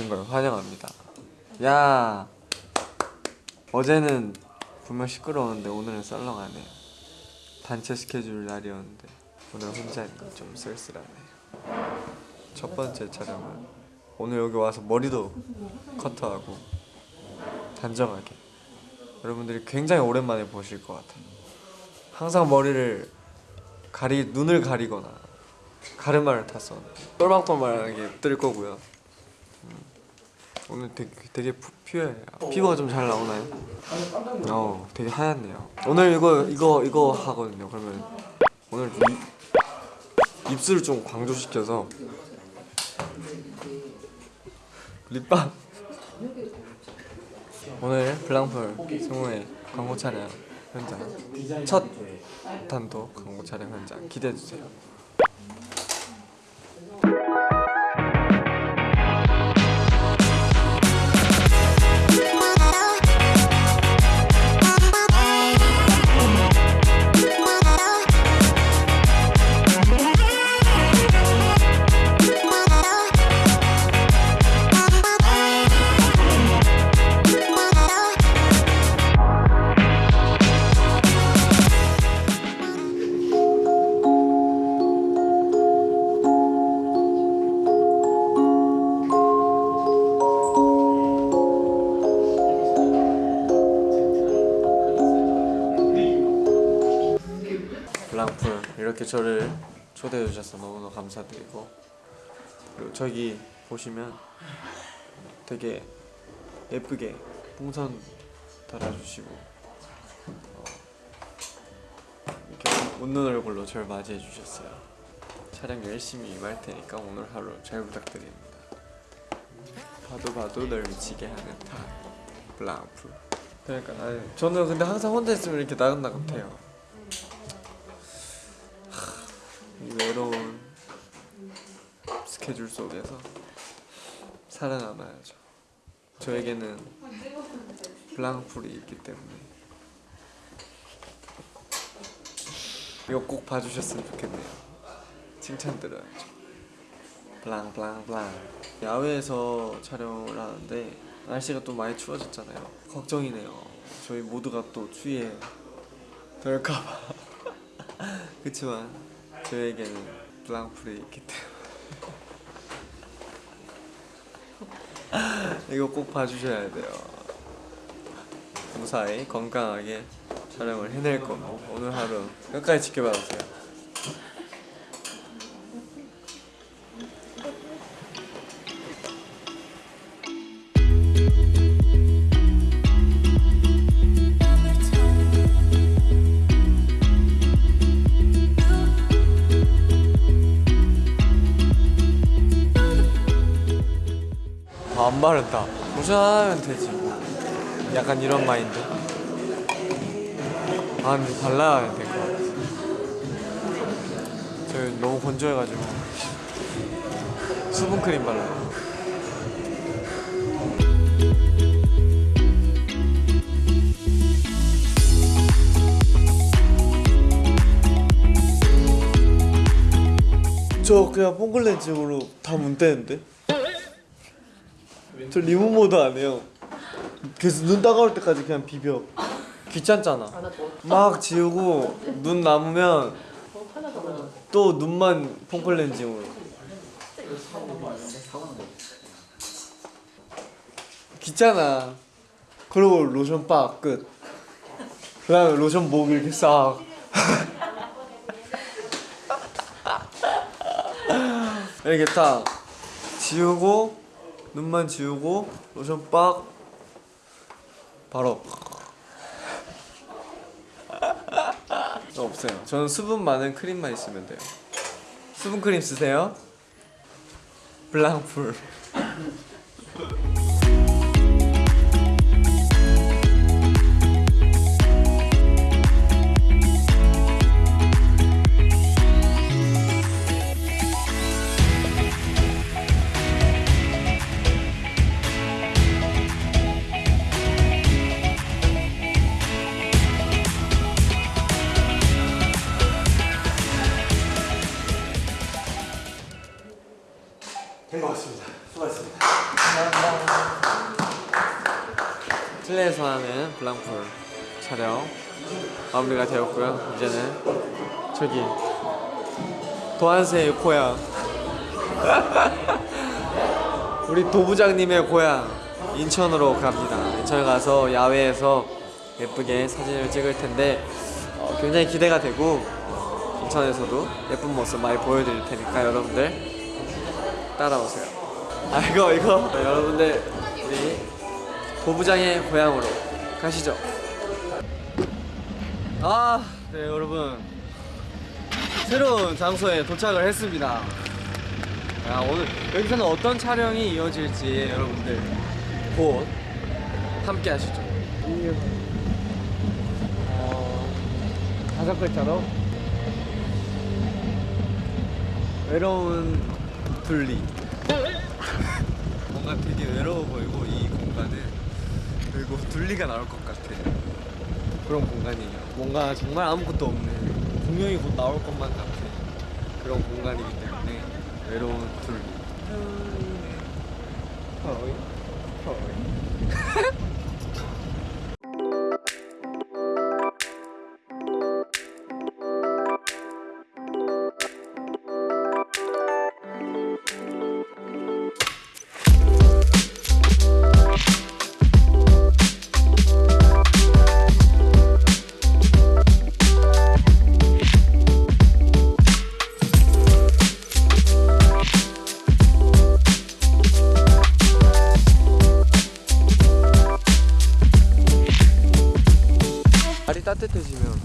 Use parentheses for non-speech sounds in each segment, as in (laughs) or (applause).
오신 걸 환영합니다. 야 어제는 분명 시끄러웠는데 오늘은 썰렁하네요. 단체 스케줄 날이었는데 오늘 혼자니까 좀 쓸쓸하네요. 첫 번째 촬영은 오늘 여기 와서 머리도 커트하고 단정하게 여러분들이 굉장히 오랜만에 보실 것 같아요. 항상 머리를 가리 눈을 가리거나 가르마를 탔었는데 똘망똘망하게 뜰 거고요. 음, 오늘 되게 되게 푸- 퓨어해요. 피부가 좀 잘 나오나요? 어, 되게 하얗네요. 오늘 이거 이거 이거 하거든요. 그러면 오늘 좀 입, 입술을 좀 강조시켜서 립밤 오늘 블랑풀 승우의 광고 촬영 현장 첫 단독 광고 촬영 현장 기대해 주세요. 이렇게 저를 초대해 주셔서 너무너무 감사드리고 그리고 저기 보시면 되게 예쁘게 풍선 달아주시고 어, 이렇게 웃는 얼굴로 저를 맞이해 주셨어요. 촬영 열심히 임할 테니까 오늘 하루 잘 부탁드립니다. 봐도 봐도 널 미치게 하는 타 블랑풀 그러니까 아니, 저는 근데 항상 혼자 있으면 이렇게 나긋나긋해요 이 외로운 스케줄 속에서 살아남아야죠. 저에게는 블랑풀이 있기 때문에 이거 꼭 봐주셨으면 좋겠네요. 칭찬 들어야죠. 블랑 블랑 블랑 야외에서 촬영을 하는데 날씨가 또 많이 추워졌잖아요. 걱정이네요. 저희 모두가 또 추위에 덜까봐. (laughs) 그치만 저에게는 블랑풀이 있기 때문에 (laughs) 이거 꼭 봐주셔야 돼요. 무사히 건강하게 촬영을 해낼 거고 오늘 하루 끝까지 지켜봐 주세요 안 바른다. 로션하면 되지. 약간 이런 마인드? 아 근데 발라야 될 것 같아. 저 너무 건조해가지고. 수분크림 발라요 저 그냥 뽕글렌징으로 다 문대는데? 저 리무 모드 안 해요. 그래서 눈 따가울 때까지 그냥 비벼. 귀찮잖아. 막 지우고 눈 남으면 또 눈만 폼클렌징으로. 귀찮아. 그리고 로션 빡 끝. 그 다음에 로션 목 이렇게 싹. (laughs) 이렇게 딱 지우고 눈만 지우고 로션 빡. 바로. 저 (laughs) 없어요. 저는 수분 많은 크림만 있으면 돼요. 수분 크림 쓰세요. 블랑풀 실내에서 하는 블랑풀 촬영 마무리가 되었고요. 이제는 저기 도안세의 고향 (laughs) 우리 도부장님의 고향 인천으로 갑니다. 인천에 가서 야외에서 예쁘게 사진을 찍을 텐데 어, 굉장히 기대가 되고 인천에서도 예쁜 모습 많이 보여드릴 테니까 여러분들 따라오세요. 아 이거 이거 네, 여러분들 우리 도부장의 고향으로 가시죠. 아, 네 여러분 새로운 장소에 도착을 했습니다. 아, 오늘 여기서는 어떤 촬영이 이어질지 여러분들 곧 함께 하시죠. 어, 다섯 글자로 외로운 둘리. (laughs) 뭔가 되게 외로워 보이고 이 공간은 그리고 둘리가 나올 것 같아. 그런 공간이에요. 뭔가 정말 아무것도 없는 분명히 곧 나올 것만 같은 그런 공간이기 때문에 외로운 둘. 허이, 허이. 따뜻해지면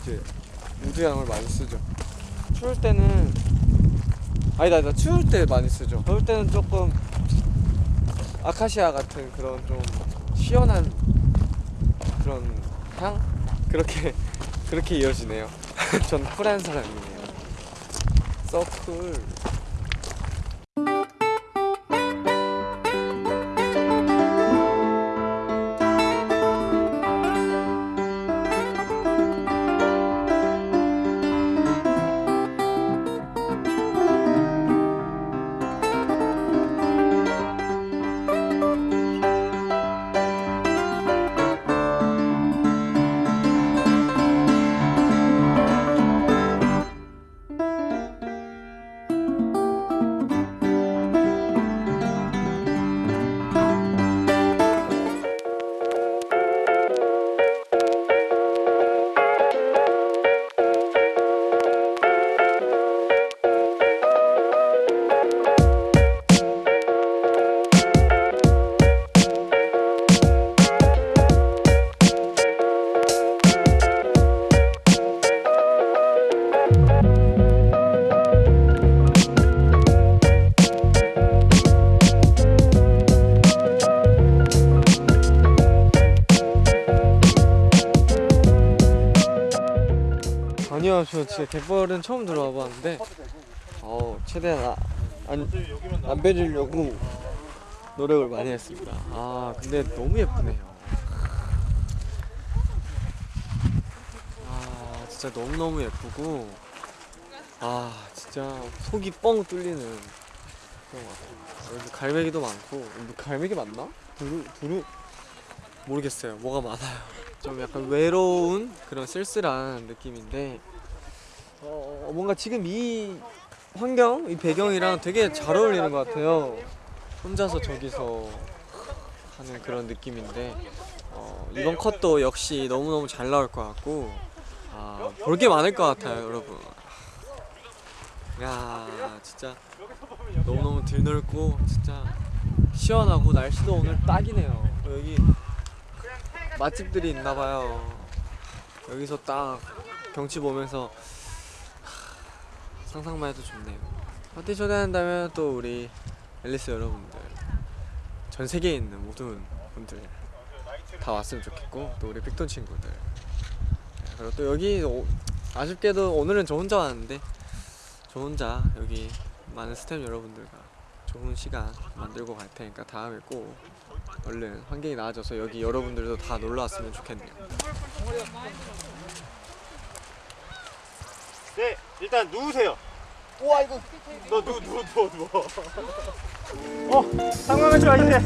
이제 우드양을 많이 쓰죠. 추울 때는 아니다, 아니다. 추울 때 많이 쓰죠. 더울 때는 조금 아카시아 같은 그런 좀 시원한 그런 향 그렇게 그렇게 이어지네요. (laughs) 전 쿨한 사람이에요. 서쿨. 진짜 갯벌은 처음 들어와 봤는데, 어 최대한 아, 안, 안 빼주려고 노력을 많이 했습니다. 아, 근데 너무 예쁘네요. 아, 진짜 너무너무 예쁘고, 아, 진짜 속이 뻥 뚫리는 그런 것 같아요. 갈매기도 많고, 뭐 갈매기 맞나? 두루, 두루? 모르겠어요. 뭐가 많아요. 좀 약간 외로운 그런 쓸쓸한 느낌인데 어, 뭔가 지금 이 환경, 이 배경이랑 되게 잘 어울리는 것 같아요. 혼자서 저기서 하는 그런 느낌인데 어, 이번 컷도 역시 너무너무 잘 나올 것 같고 아, 볼 게 많을 것 같아요, 여러분. 야, 진짜 너무너무 들넓고 진짜 시원하고 날씨도 오늘 딱이네요. 여기 맛집들이 있나 봐요. 여기서 딱 경치 보면서 하, 상상만 해도 좋네요. 파티 초대한다면 또 우리 앨리스 여러분들 전 세계에 있는 모든 분들 다 왔으면 좋겠고 또 우리 빅톤 친구들 네, 그리고 또 여기 오- 아쉽게도 오늘은 저 혼자 왔는데 저 혼자 여기 많은 스태프 여러분들과 좋은 시간 만들고 갈 테니까 다음에 꼭 얼른 환경이 나아져서 여기 여러분들도 다 놀러 왔으면 좋겠네요. 네, 일단 누우세요. 우와 이거 너 누워 누워 누워 누워. 어, 상황하지 마 이제.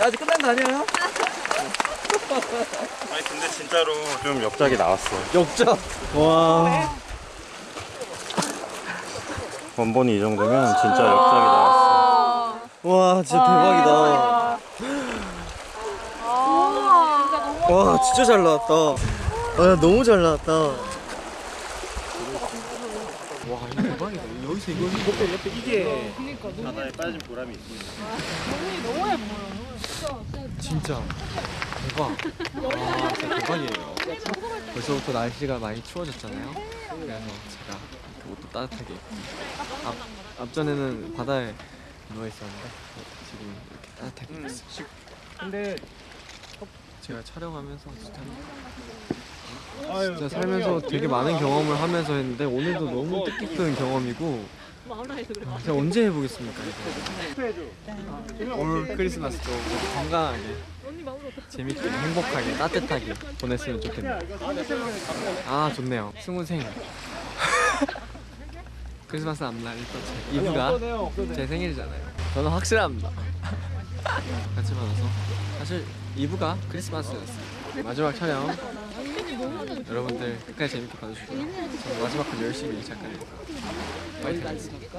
아직 끝난 거 아니에요? 아니 근데 진짜로 좀 역작이 나왔어. 역작? 와. 원본이 이 정도면 진짜 역작이 나왔어. 와 진짜 대박이다. 와 진짜 잘 나왔다. 와 너무 잘 나왔다. 와 이거 대박이다. 여기서 이거 옆에 옆에 이게 바다에 빠진 보람이 있습니다. 진짜 대박. (laughs) 와 진짜 대박이에요. 벌써부터 날씨가 많이 추워졌잖아요. 그래서 제가 이렇게 옷도 따뜻하게 입고 앞 앞전에는 바다에 누워 있었는데 지금 이렇게 따뜻하게 입었어요. 근데 제가 촬영하면서 진짜 진짜 살면서 되게 많은 경험을 하면서 했는데 오늘도 너무 뜻깊은 경험이고 아, 제가 언제 해보겠습니까 이거? 올 크리스마스도 건강하게 재밌게 행복하게 따뜻하게 보냈으면 좋겠네요. 아 좋네요. 승훈 생일 (laughs) 크리스마스 앞날 제 이브가 제 생일이잖아요. 저는 확실합니다. 같이 받아서. 사실 이브가 크리스마스였어요. 마지막 촬영 여러분들 끝까지 재밌게 봐주시고요. 마지막까지 열심히 작가를 파이팅! 하겠습니다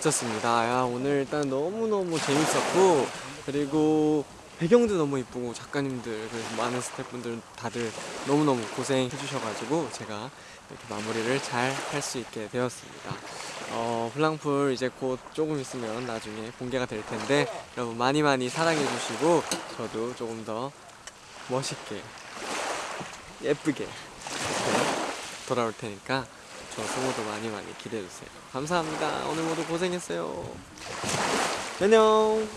마쳤습니다. 야, 오늘 일단 너무너무 재밌었고, 그리고 배경도 너무 이쁘고, 작가님들, 그리고 많은 스태프분들 다들 너무너무 고생해 주셔가지고, 제가 이렇게 마무리를 잘 할 수 있게 되었습니다. 어, 블랑풀 이제 곧 조금 있으면 나중에 공개가 될 텐데, 여러분 많이 많이 사랑해 주시고, 저도 조금 더 멋있게, 예쁘게, 돌아올 테니까, 저 승호도 많이 많이 기대해주세요. 감사합니다. 오늘 모두 고생했어요. 안녕.